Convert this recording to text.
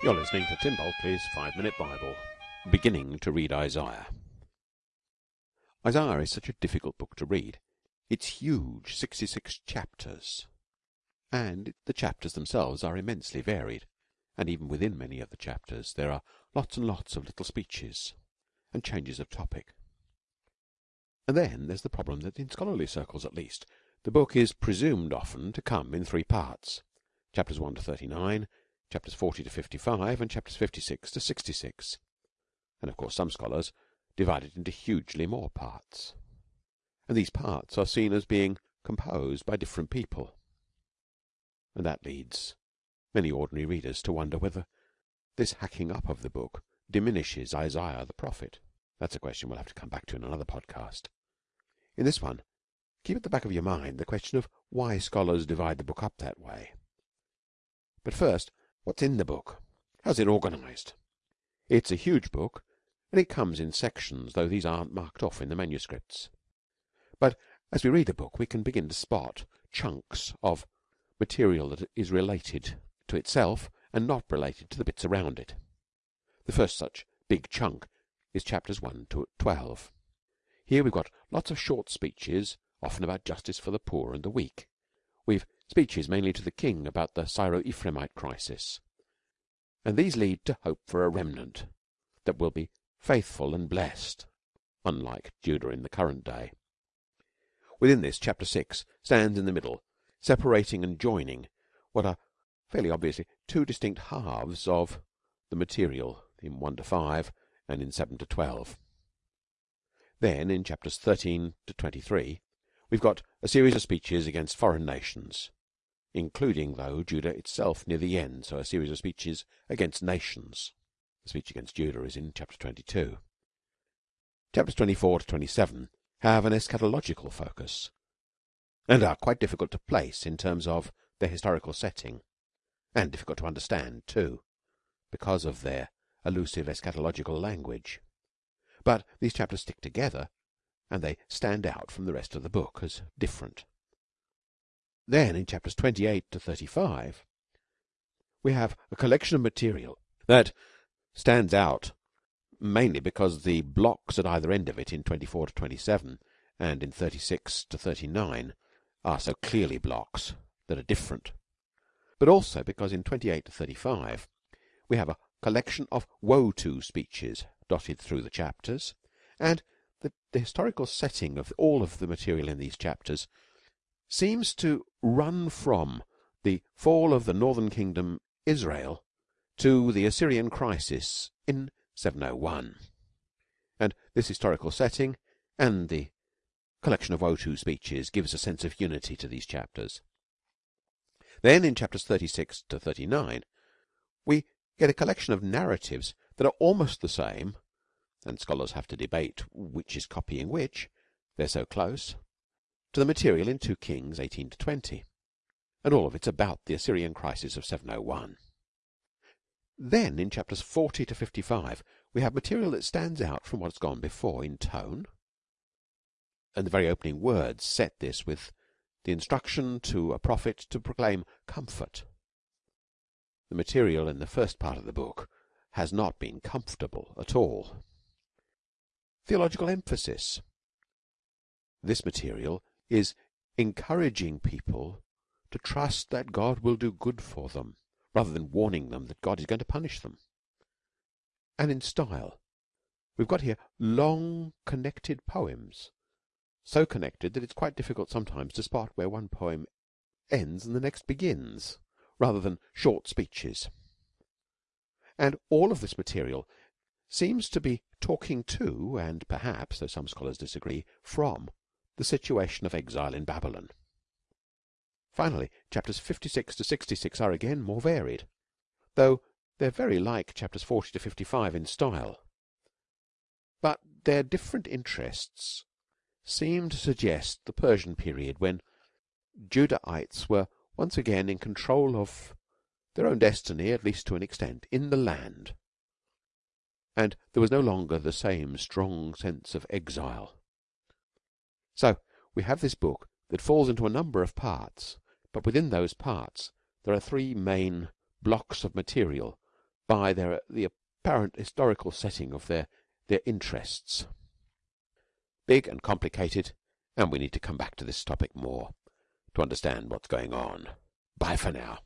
You're listening to Tim Bulkeley's Five Minute Bible, beginning to read Isaiah. Isaiah is such a difficult book to read. It's huge, 66 chapters, and the chapters themselves are immensely varied, and even within many of the chapters there are lots and lots of little speeches and changes of topic. And then there's the problem that in scholarly circles at least, the book is presumed often to come in three parts chapters 1 to 39 chapters 40 to 55 and chapters 56 to 66 and of course some scholars divide it into hugely more parts. And these parts are seen as being composed by different people. And that leads many ordinary readers to wonder whether this hacking up of the book diminishes Isaiah the prophet. That's a question we'll have to come back to in another podcast. In this one keep at the back of your mind the question of why scholars divide the book up that way. But first What's in the book? How's it organized? It's a huge book, and it comes in sections, though these aren't marked off in the manuscripts. But as we read the book, we can begin to spot chunks of material that is related to itself and not related to the bits around it. The first such big chunk is chapters 1 to 12. Here we've got lots of short speeches, often about justice for the poor and the weak. We've speeches mainly to the king about the Syro-Ephraimite crisis, and these lead to hope for a remnant that will be faithful and blessed, unlike Judah in the current day. Within this, chapter 6 stands in the middle, separating and joining what are fairly obviously two distinct halves of the material in 1 to 5 and in 7 to 12. Then, in chapters 13 to 23, we've got a series of speeches against foreign nations, including, though, Judah itself near the end, so a series of speeches against nations. The speech against Judah is in chapter 22. Chapters 24 to 27 have an eschatological focus and are quite difficult to place in terms of their historical setting and difficult to understand too because of their elusive eschatological language. But these chapters stick together and they stand out from the rest of the book as different. Then in chapters 28 to 35 we have a collection of material that stands out mainly because the blocks at either end of it in 24 to 27 and in 36 to 39 are so clearly blocks that are different. But also because in 28 to 35 we have a collection of woe to speeches dotted through the chapters and the, the historical setting of all of the material in these chapters seems to run from the fall of the northern kingdom Israel to the Assyrian crisis in 701 and this historical setting and the collection of to speeches gives a sense of unity to these chapters. Then in chapters 36 to 39 we get a collection of narratives that are almost the same and scholars have to debate which is copying which. They're so close to the material in 2 Kings 18 to 20 and all of it's about the Assyrian crisis of 701 then in chapters 40 to 55 we have material that stands out from what's gone before in tone. And the very opening words set this with the instruction to a prophet to proclaim comfort. The material in the first part of the book has not been comfortable at all. Theological emphasis. This material is encouraging people to trust that God will do good for them rather than warning them that God is going to punish them. And in style we've got here long connected poems so connected that it's quite difficult sometimes to spot where one poem ends and the next begins rather than short speeches. And all of this material seems to be talking to and perhaps though some scholars disagree from the situation of exile in Babylon. Finally chapters 56 to 66 are again more varied though they're very like chapters 40 to 55 in style. But their different interests seem to suggest the Persian period when Judahites were once again in control of their own destiny at least to an extent in the land. And there was no longer the same strong sense of exile. So we have this book that falls into a number of parts, but within those parts there are three main blocks of material by their the apparent historical setting of their their interests. Big and complicated, and we need to come back to this topic more, to understand what is going on. Bye for now.